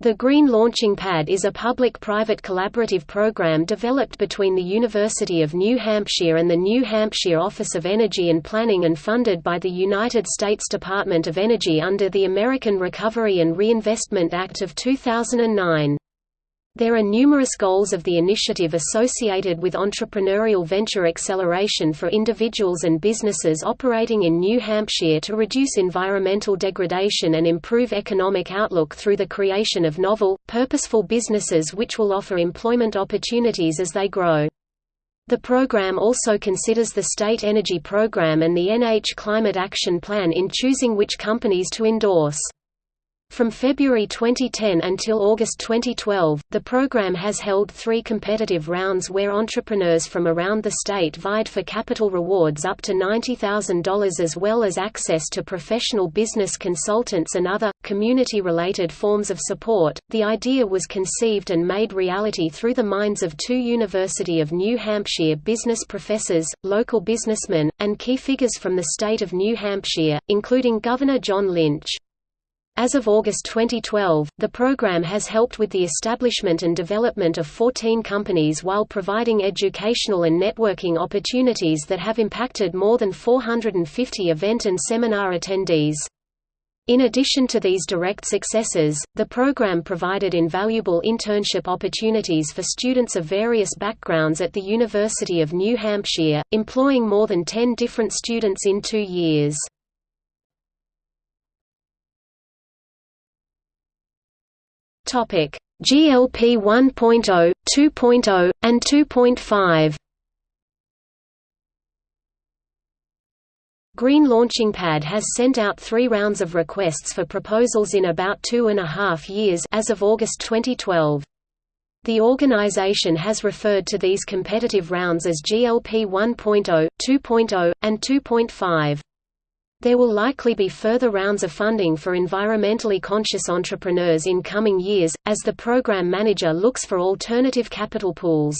The Green Launching Pad is a public-private collaborative program developed between the University of New Hampshire and the New Hampshire Office of Energy and Planning and funded by the United States Department of Energy under the American Recovery and Reinvestment Act of 2009. There are numerous goals of the initiative associated with entrepreneurial venture acceleration for individuals and businesses operating in New Hampshire to reduce environmental degradation and improve economic outlook through the creation of novel, purposeful businesses which will offer employment opportunities as they grow. The program also considers the State Energy Program and the NH Climate Action Plan in choosing which companies to endorse. From February 2010 until August 2012, the program has held three competitive rounds where entrepreneurs from around the state vied for capital rewards up to $90,000 as well as access to professional business consultants and other, community related forms of support. The idea was conceived and made reality through the minds of two University of New Hampshire business professors, local businessmen, and key figures from the state of New Hampshire, including Governor John Lynch. As of August 2012, the program has helped with the establishment and development of 14 companies while providing educational and networking opportunities that have impacted more than 450 event and seminar attendees. In addition to these direct successes, the program provided invaluable internship opportunities for students of various backgrounds at the University of New Hampshire, employing more than 10 different students in two years. Topic: GLP 1.0, 2.0, and 2.5. Green Launching Pad has sent out three rounds of requests for proposals in about two and a half years as of August 2012. The organization has referred to these competitive rounds as GLP 1.0, 2.0, and 2.5. There will likely be further rounds of funding for environmentally conscious entrepreneurs in coming years, as the program manager looks for alternative capital pools.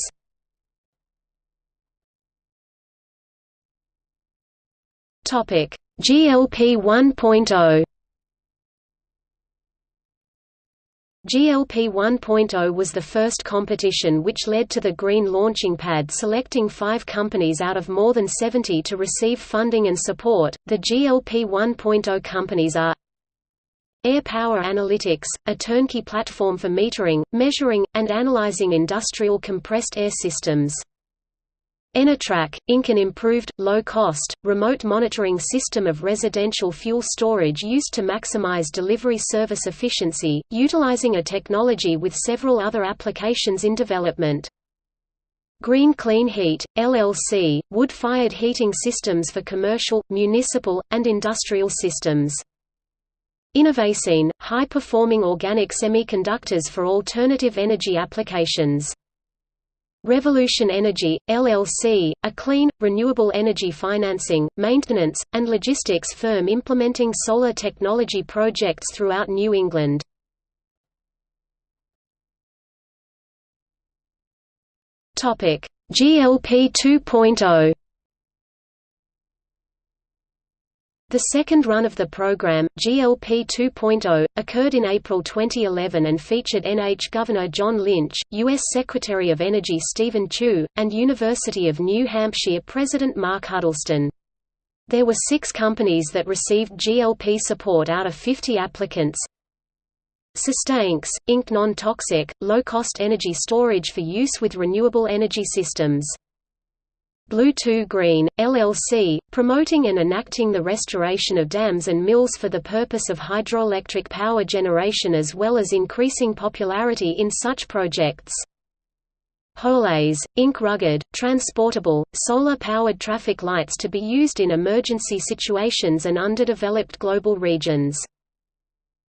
GLP 1.0 GLP 1.0 was the first competition which led to the Green Launching Pad selecting five companies out of more than 70 to receive funding and support. The GLP 1.0 companies are Air Power Analytics, a turnkey platform for metering, measuring, and analyzing industrial compressed air systems. Enetrac, Inc. an improved, low-cost, remote monitoring system of residential fuel storage used to maximize delivery service efficiency, utilizing a technology with several other applications in development. Green Clean Heat, LLC, wood-fired heating systems for commercial, municipal, and industrial systems. Innovacene, high-performing organic semiconductors for alternative energy applications. Revolution Energy, LLC, a clean, renewable energy financing, maintenance, and logistics firm implementing solar technology projects throughout New England. GLP 2.0 The second run of the program, GLP 2.0, occurred in April 2011 and featured NH Governor John Lynch, U.S. Secretary of Energy Steven Chu, and University of New Hampshire President Mark Huddleston. There were six companies that received GLP support out of 50 applicants. Sustainx, Inc. non-toxic, low-cost energy storage for use with renewable energy systems. Blue 2 Green, LLC, promoting and enacting the restoration of dams and mills for the purpose of hydroelectric power generation as well as increasing popularity in such projects. Holays, Inc. Rugged, transportable, solar-powered traffic lights to be used in emergency situations and underdeveloped global regions.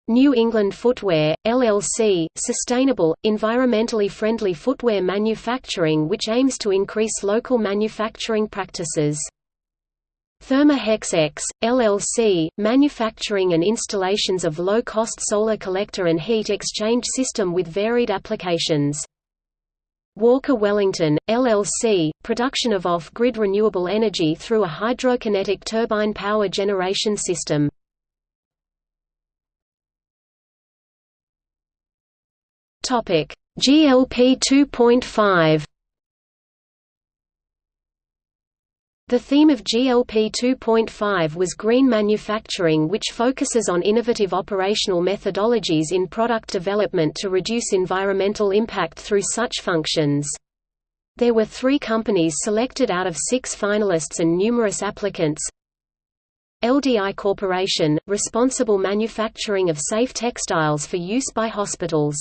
New England Footwear, LLC, sustainable, environmentally friendly footwear manufacturing which aims to increase local manufacturing practices. Thermahex X, LLC, manufacturing and installations of low-cost solar collector and heat exchange system with varied applications. Walker Wellington, LLC, production of off-grid renewable energy through a hydrokinetic turbine power generation system. GLP 2.5 The theme of GLP 2.5 was green manufacturing which focuses on innovative operational methodologies in product development to reduce environmental impact through such functions. There were three companies selected out of six finalists and numerous applicants. LDI Corporation, responsible manufacturing of safe textiles for use by hospitals.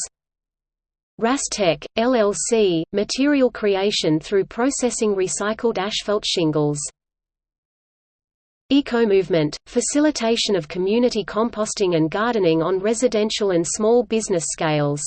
Rastec, LLC, material creation through processing recycled asphalt shingles. Eco-movement, facilitation of community composting and gardening on residential and small business scales.